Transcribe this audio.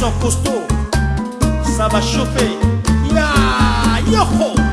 sont costauds, ça va chauffer. Ya, yeah, yoho!